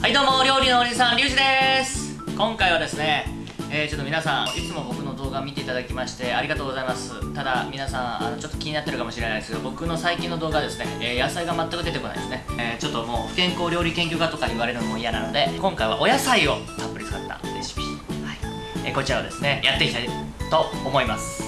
はいどうも料理のおじさんリュウジです。今回はですね、えー、ちょっと皆さんいつも僕の動画見ていただきましてありがとうございます。ただ皆さんあのちょっと気になってるかもしれないですけど僕の最近の動画ですね、えー、野菜が全く出てこないですね、えー、ちょっともう不健康料理研究家とか言われるのも嫌なので今回はお野菜をたっぷり使ったレシピ、はい。えこちらをですねやっていきたいと思います。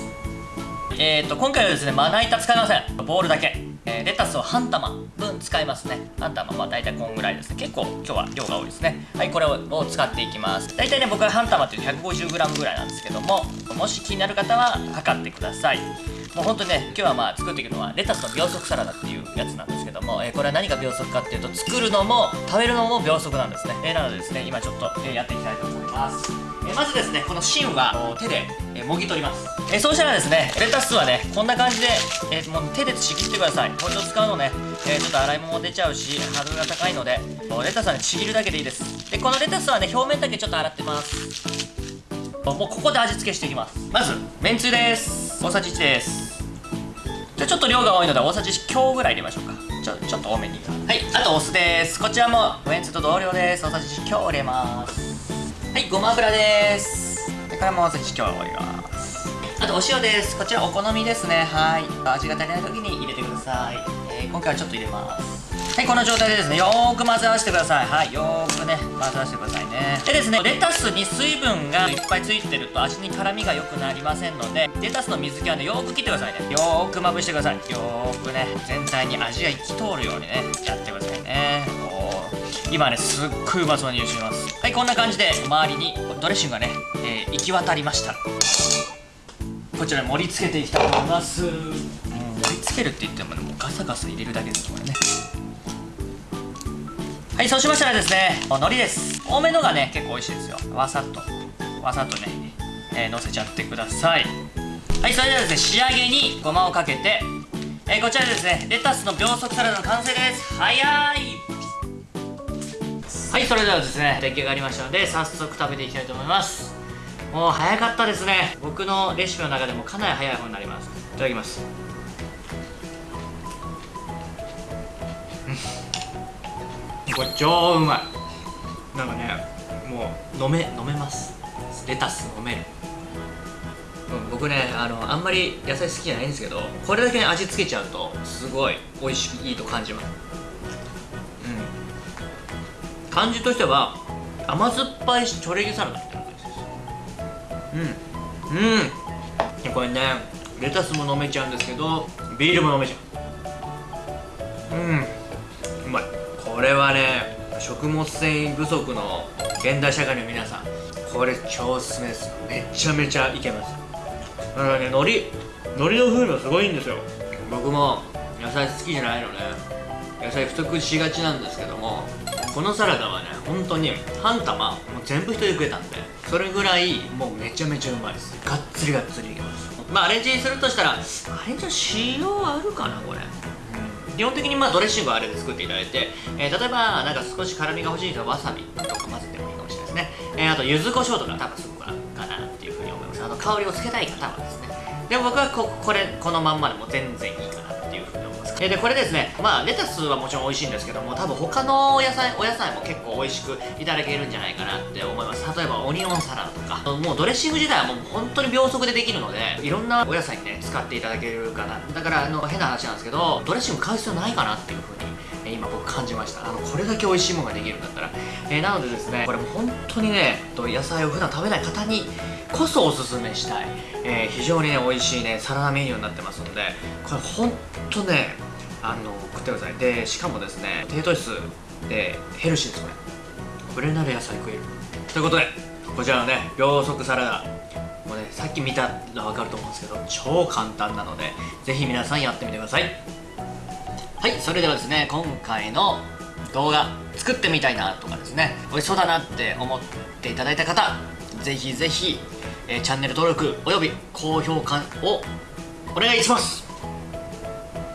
えーと今回はですねまな板使いません。ボールだけえー、レタスを半玉分使いますね。半玉まあ大体こんぐらいですね。結構今日は量が多いですね。はいこれを使っていきます。大体ね僕は半玉っていう 150g ぐらいなんですけどももし気になる方は測ってください。もうほんとね今日はまあ作っていくのはレタスの秒速サラダっていうやつなんですけども、えー、これは何が秒速かっていうと作るのも食べるのも秒速なんですね、えー、なのでですね今ちょっと、えやっていきたいと思います。えまずですねこの芯は手で、えもぎ取ります、えそうしたらですねレタスはねこんな感じで、えもう手でちぎってください。包丁使うのね、えちょっと洗い物出ちゃうしハードルが高いのでレタスはねちぎるだけでいいです。でこのレタスはね表面だけちょっと洗ってます。もうここで味付けしていきます。まずめんつゆです。大さじ1です。じゃちょっと量が多いので大さじ強ぐらい入れましょうか。ちょちょっと多めに。はい。あとお酢です。こちらもめんつゆと同量です。大さじ強入れます。はいごま油です。これもぜひ今日はります。あとお塩です。こちらお好みですね。はい。味が足りない時に入れてください、えー、今回はちょっと入れます。はいこの状態でですねよーく混ぜ合わせてください。はいよーくね混ぜ合わせてくださいね。でですねレタスに水分がいっぱいついてると味に辛みが良くなりませんのでレタスの水気はねよーく切ってくださいね。よーくまぶしてください。よーくね全体に味が行き通るようにねやってくださいね。今ねすっごいうまそうに茹でてます。はいこんな感じで周りにドレッシングがね、えー、行き渡りました。こちら盛り付けていきたいと思います。もう盛り付けるって言ってもねもうガサガサ入れるだけですこれね。はいそうしましたらですね海苔です。多めのがね結構美味しいですよ。わさっとわさっとね、えー、乗せちゃってください。はいそれではですね仕上げにごまをかけてえー、こちらですねレタスの秒速サラダの完成です。早いはいそれではですね出来上がりましたので早速食べていきたいと思います。もう早かったですね。僕のレシピの中でもかなり早い方になります。いただきます。これ超うまい。なんかねもう飲め飲めます。レタス飲める。うん、僕ねあのあんまり野菜好きじゃないんですけどこれだけ味付けちゃうとすごい美味しくいいと感じます。うん。感じとしては甘酸っぱいチョレギサラダみたいな感じですうん。うん。これねレタスも飲めちゃうんですけどビールも飲めちゃう。うん。うまい。これはね食物繊維不足の現代社会の皆さんこれ超おすすめですめちゃめちゃいけます。だからね海苔海苔の風味もすごいんですよ。僕も野菜好きじゃないのね。野菜不足しがちなんですけどもこのサラダはね本当に半玉もう全部一人で食えたんでそれぐらいもうめちゃめちゃうまいです。がっつりがっつりいけます。まあアレンジするとしたらアレンジの塩あるかなこれ。基本的にまあドレッシングはあれで作っていただいて、えー、例えばなんか少し辛みが欲しい人はわさびとか混ぜてもいいかもしれないですね、えー、あと柚子胡椒とか多分すごくかなっていうふうに思います。あの香りをつけたい方はですね。でも僕はここれこのまんまでも全然いいかなえでこれですね。まあレタスはもちろん美味しいんですけども多分他の野菜お野菜も結構美味しくいただけるんじゃないかなって思います。例えばオニオンサラダとか。もうドレッシング自体はもう本当に秒速でできるのでいろんなお野菜にね使っていただけるかな。だからあの変な話なんですけどドレッシング買う必要ないかなっていう風に今僕感じました。あのこれだけ美味しいものができるんだったら、えー、なのでですねこれも本当にね野菜を普段食べない方にこそおすすめしたい、えー、非常にね美味しいねサラダメニューになってますのでこれ本当ねあの食ってください。でしかもですね低糖質でヘルシーですこれ。これなら野菜食える。ということでこちらのね秒速サラダもうねさっき見たら分かると思うんですけど超簡単なのでぜひ皆さんやってみてください。はいそれではですね今回の動画作ってみたいなとかですね美味しそうだなって思っていただいた方ぜひぜひ、えー、チャンネル登録および高評価をお願いします